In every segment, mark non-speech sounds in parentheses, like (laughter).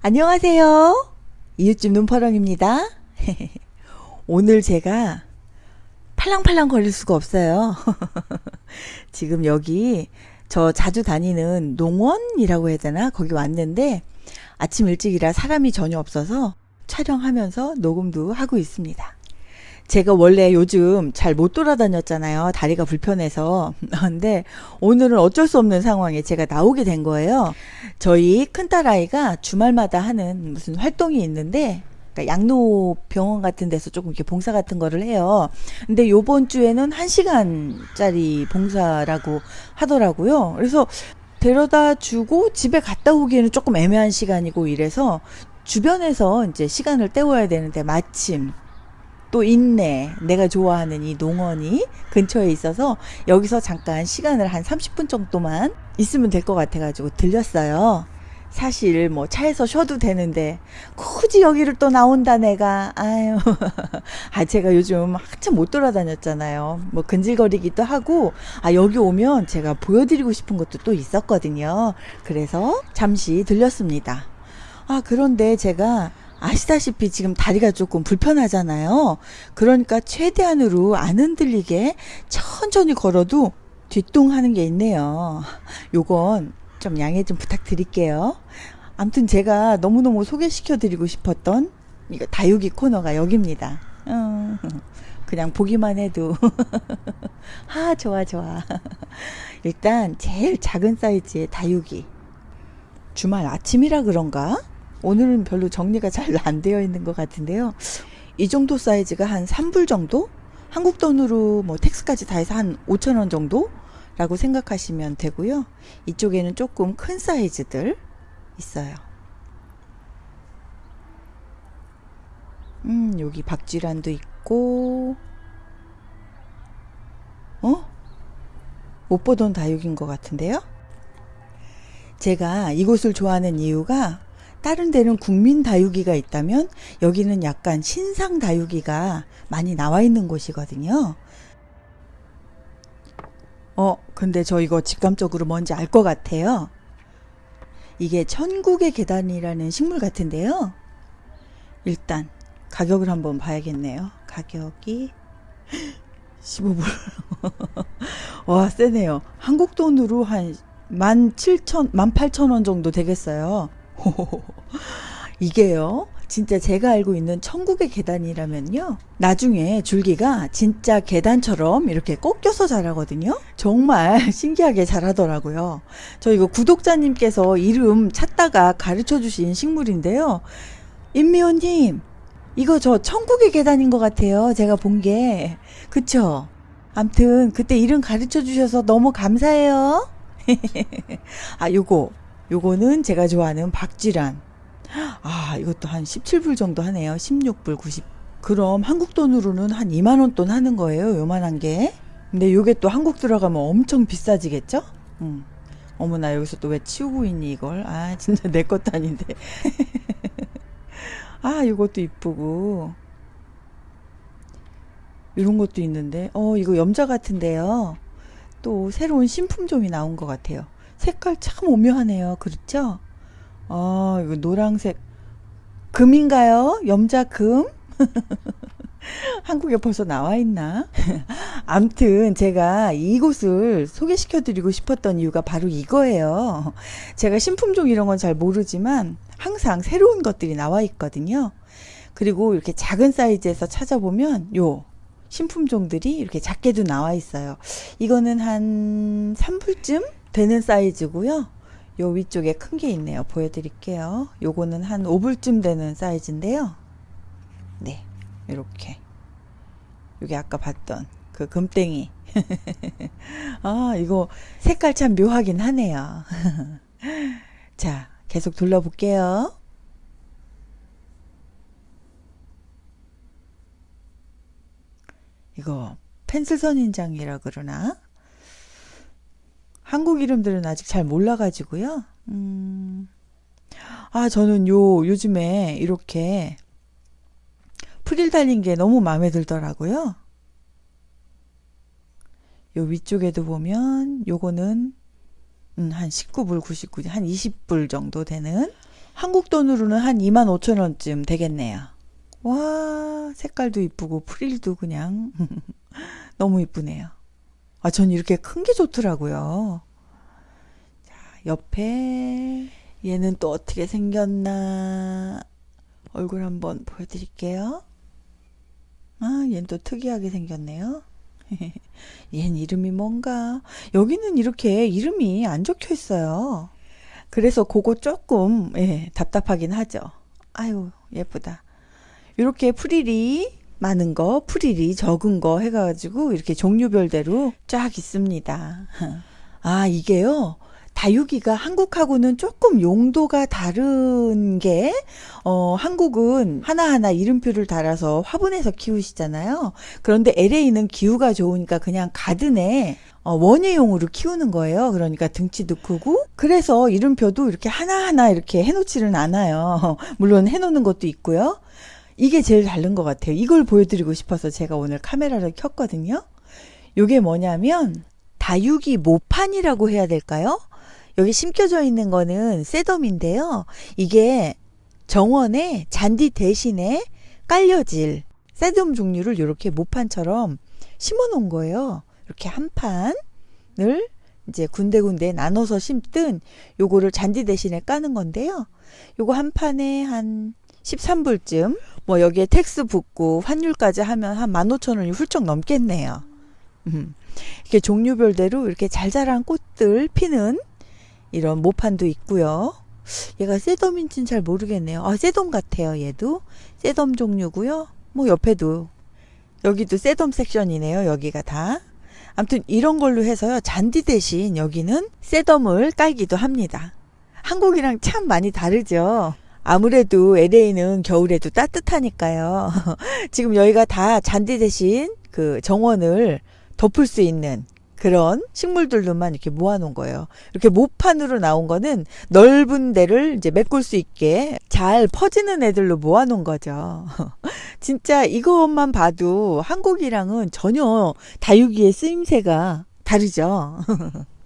안녕하세요. 이웃집 눈파랑입니다. (laughs) 오늘 제가 팔랑팔랑 거릴 수가 없어요. (laughs) 지금 여기 저 자주 다니는 농원이라고 해야 되나? 거기 왔는데 아침 일찍이라 사람이 전혀 없어서 촬영하면서 녹음도 하고 있습니다. 제가 원래 요즘 잘 못 돌아다녔잖아요. 다리가 불편해서. (laughs) 근데 오늘은 어쩔 수 없는 상황에 제가 나오게 된 거예요. 저희 큰딸아이가 주말마다 하는 무슨 활동이 있는데 그러니까 양로 병원 같은 데서 조금 이렇게 봉사 같은 거를 해요. 근데 요번 주에는 1시간짜리 봉사라고 하더라고요. 그래서 데려다 주고 집에 갔다 오기에는 조금 애매한 시간이고 이래서 주변에서 이제 시간을 때워야 되는데 마침 또 있네. 내가 좋아하는 이 농원이 근처에 있어서 여기서 잠깐 시간을 한 30분 정도만 있으면 될 것 같아가지고 들렸어요. 사실 뭐 차에서 쉬어도 되는데 굳이 여기를 또 나온다 내가. 아유. (laughs) 아 제가 요즘 한참 못 돌아다녔잖아요. 뭐 근질거리기도 하고. 아 여기 오면 제가 보여드리고 싶은 것도 또 있었거든요. 그래서 잠시 들렸습니다. 아 그런데 제가 아시다시피 지금 다리가 조금 불편하잖아요. 그러니까 최대한으로 안 흔들리게 천천히 걸어도 뒷동하는 게 있네요. 요건 좀 양해 좀 부탁드릴게요. 암튼 제가 너무너무 소개시켜 드리고 싶었던 이거 다육이 코너가 여기입니다. 어, 그냥 보기만 해도 (laughs) 아 좋아 좋아. 일단 제일 작은 사이즈의 다육이 주말 아침이라 그런가? 오늘은 별로 정리가 잘 안 되어 있는 것 같은데요. 이 정도 사이즈가 한 3불 정도? 한국 돈으로 뭐 텍스까지 다 해서 한 5천원 정도? 라고 생각하시면 되고요. 이쪽에는 조금 큰 사이즈들 있어요. 음, 여기 박쥐란도 있고, 어? 못 보던 다육인 것 같은데요? 제가 이곳을 좋아하는 이유가 다른 데는 국민 다육이가 있다면 여기는 약간 신상 다육이가 많이 나와 있는 곳이거든요. 어, 근데 저 이거 직감적으로 뭔지 알 것 같아요. 이게 천국의 계단이라는 식물 같은데요. 일단 가격을 한번 봐야겠네요. 가격이 (laughs) 15불. (laughs) 와, 세네요. 한국 돈으로 한 17,000, 18,000원 정도 되겠어요. (laughs) 이게요. 진짜 제가 알고 있는 천국의 계단이라면요. 나중에 줄기가 진짜 계단처럼 이렇게 꺾여서 자라거든요. 정말 (laughs) 신기하게 자라더라고요. 저 이거 구독자님께서 이름 찾다가 가르쳐 주신 식물인데요. 임미호님, 이거 저 천국의 계단인 것 같아요. 제가 본 게. 그쵸? 암튼 그때 이름 가르쳐 주셔서 너무 감사해요. (laughs) 아, 요거 요거는 제가 좋아하는 박쥐란. 아, 이것도 한 17불 정도 하네요. 16불 90. 그럼 한국 돈으로는 한 2만 원 돈 하는 거예요. 요만한 게. 근데 요게 또 한국 들어가면 엄청 비싸지겠죠? 음. 어머나 여기서 또 왜 치우고 있니 이걸? 아, 진짜 내 것도 아닌데. (laughs) 아, 이것도 이쁘고. 이런 것도 있는데. 어, 이거 염자 같은데요. 또 새로운 신품종이 나온 것 같아요. 색깔 참 오묘하네요. 그렇죠? 어, 이거 노랑색. 금인가요? 염자금? (laughs) 한국에 벌써 나와 있나? (laughs) 암튼 제가 이곳을 소개시켜 드리고 싶었던 이유가 바로 이거예요. 제가 신품종 이런 건 잘 모르지만 항상 새로운 것들이 나와 있거든요. 그리고 이렇게 작은 사이즈에서 찾아보면 요 신품종들이 이렇게 작게도 나와 있어요. 이거는 한 3불쯤 되는 사이즈고요. 요 위쪽에 큰 게 있네요. 보여드릴게요. 요거는 한 5불쯤 되는 사이즈인데요. 네, 이렇게. 요게 아까 봤던 그 금땡이. (laughs) 아, 이거 색깔 참 묘하긴 하네요. (laughs) 자, 계속 둘러볼게요. 이거 펜슬 선인장이라 그러나? 한국 이름들은 아직 잘 몰라가지고요. 음, 아, 저는 요, 요즘에 이렇게 프릴 달린 게 너무 마음에 들더라고요. 요 위쪽에도 보면 요거는 음, 한 19불, 99, 한 20불 정도 되는 한국 돈으로는 한 25,000원쯤 되겠네요. 와, 색깔도 이쁘고 프릴도 그냥 (laughs) 너무 이쁘네요. 아, 전 이렇게 큰 게 좋더라고요. 자, 옆에 얘는 또 어떻게 생겼나 얼굴 한번 보여드릴게요. 아, 얘는 또 특이하게 생겼네요. (laughs) 얜 이름이 뭔가 여기는 이렇게 이름이 안 적혀 있어요. 그래서 그거 조금 예, 답답하긴 하죠. 아유 예쁘다. 이렇게 프릴이 많은 거, 프릴이 적은 거 해가지고 이렇게 종류별대로 쫙 있습니다. (laughs) 아 이게요. 다육이가 한국하고는 조금 용도가 다른 게, 어, 한국은 하나하나 이름표를 달아서 화분에서 키우시잖아요. 그런데 LA는 기후가 좋으니까 그냥 가든에 어, 원예용으로 키우는 거예요. 그러니까 등치도 크고. 그래서 이름표도 이렇게 하나하나 이렇게 해놓지는 않아요. (laughs) 물론 해놓는 것도 있고요. 이게 제일 다른 것 같아요. 이걸 보여드리고 싶어서 제가 오늘 카메라를 켰거든요. 이게 뭐냐면, 다육이 모판이라고 해야 될까요? 여기 심겨져 있는 거는 sedum인데요. 이게 정원에 잔디 대신에 깔려질 sedum 종류를 이렇게 모판처럼 심어 놓은 거예요. 이렇게 한 판을 이제 군데군데 나눠서 심는 요거를 잔디 대신에 까는 건데요. 요거 한 판에 한 13불쯤 뭐 여기에 tax 붙고 환율까지 하면 한 15,000원이 훌쩍 넘겠네요. 음. 이렇게 종류별대로 이렇게 잘 자란 꽃들 피는 이런 모판도 있고요. 얘가 셋덤인지는 잘 모르겠네요. 아, 셋덤 같아요. 얘도 셋덤 종류고요. 뭐 옆에도 여기도 셋덤 섹션이네요. 여기가 다. 아무튼 이런 걸로 해서요. 잔디 대신 여기는 셋덤을 깔기도 합니다. 한국이랑 참 많이 다르죠. 아무래도 LA는 겨울에도 따뜻하니까요. (laughs) 지금 여기가 다 잔디 대신 그 정원을 덮을 수 있는 그런 식물들로만 이렇게 모아놓은 거예요. 이렇게 모판으로 나온 거는 넓은 데를 이제 메꿀 수 있게 잘 퍼지는 애들로 모아놓은 거죠. (laughs) 진짜 이것만 봐도 한국이랑은 전혀 다육이의 쓰임새가 다르죠. (laughs)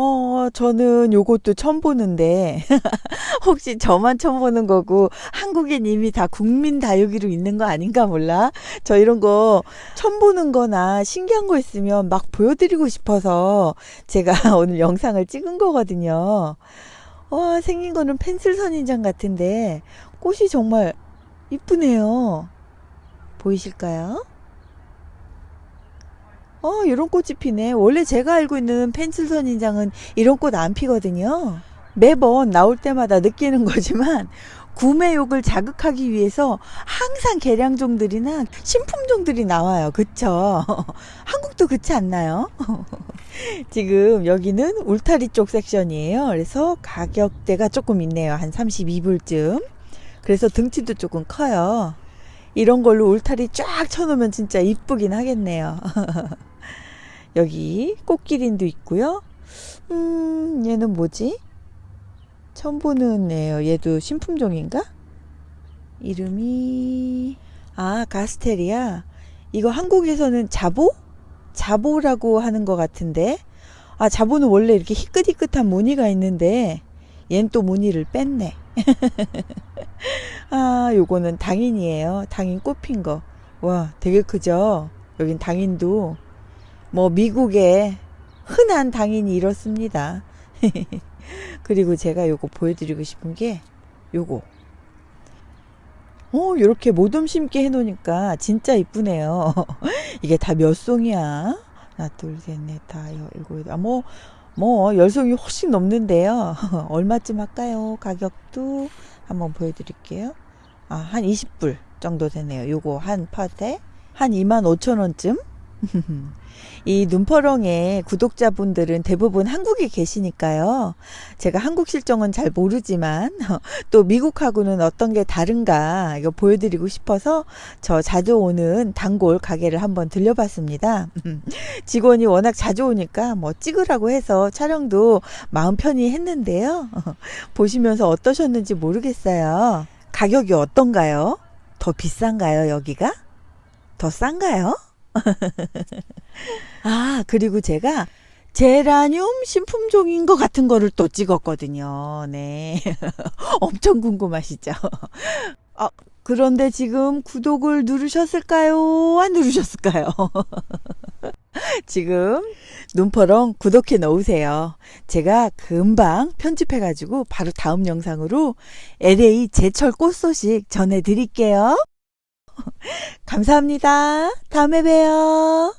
어, 저는 요것도 처음 보는데, (laughs) 혹시 저만 처음 보는 거고, 한국엔 이미 다 국민 다육이로 있는 거 아닌가 몰라? 저 이런 거 처음 보는 거나 신기한 거 있으면 막 보여드리고 싶어서 제가 (laughs) 오늘 영상을 찍은 거거든요. 와, 생긴 거는 펜슬 선인장 같은데, 꽃이 정말 이쁘네요. 보이실까요? 어, 이런 꽃이 피네. 원래 제가 알고 있는 펜슬 선 인장은 이런 꽃 안 피거든요. 매번 나올 때마다 느끼는 거지만 구매욕을 자극하기 위해서 항상 개량종들이나 신품종들이 나와요. 그쵸? (laughs) 한국도 그렇지 않나요? (laughs) 지금 여기는 울타리 쪽 섹션이에요. 그래서 가격대가 조금 있네요. 한 32불쯤. 그래서 등치도 조금 커요. 이런 걸로 울타리 쫙 쳐놓으면 진짜 이쁘긴 하겠네요. (laughs) 여기 꽃기린도 있고요. 음, 얘는 뭐지? 처음 보는 애요 얘도 신품종인가? 이름이 아 가스테리아. 이거 한국에서는 자보? 자보라고 하는 것 같은데. 아 자보는 원래 이렇게 희끗희끗한 무늬가 있는데 얜 또 무늬를 뺐네. (laughs) 아 요거는 당인이에요. 당인 꽃핀 거. 와 되게 크죠? 여긴 당인도 뭐 미국의 흔한 당인이 이렇습니다. (laughs) 그리고 제가 요거 보여드리고 싶은 게 요거. 어, 이렇게 모둠 심게 해놓으니까 진짜 이쁘네요. (laughs) 이게 다 몇 송이야? 하나, 둘, 셋, 넷, 다, 일곱, 여덟, 뭐, 뭐, 열 송이 훨씬 넘는데요. (laughs) 얼마쯤 할까요? 가격도 한번 보여드릴게요. 아, 한 20불 정도 되네요. 요거 한 팟에 한 2만 5천 원쯤? (laughs) 이 눈퍼렁의 구독자분들은 대부분 한국에 계시니까요. 제가 한국 실정은 잘 모르지만 (laughs) 또 미국하고는 어떤 게 다른가 이거 보여드리고 싶어서 저 자주 오는 단골 가게를 한번 들려봤습니다. (laughs) 직원이 워낙 자주 오니까 뭐 찍으라고 해서 촬영도 마음 편히 했는데요. 보시면서 어떠셨는지 모르겠어요. 가격이 어떤가요? 더 비싼가요, 여기가? 더 싼가요? (laughs) 아, 그리고 제가 제라늄 신품종인 것 같은 거를 또 찍었거든요. 네. (laughs) 엄청 궁금하시죠? 아, (laughs) 그런데 지금 구독을 누르셨을까요? 안 누르셨을까요? 지금 눈퍼렁 구독해 놓으세요. 제가 금방 편집해가지고 바로 다음 영상으로 LA 제철 꽃 소식 전해드릴게요. (laughs) 감사합니다. 다음에 봬요.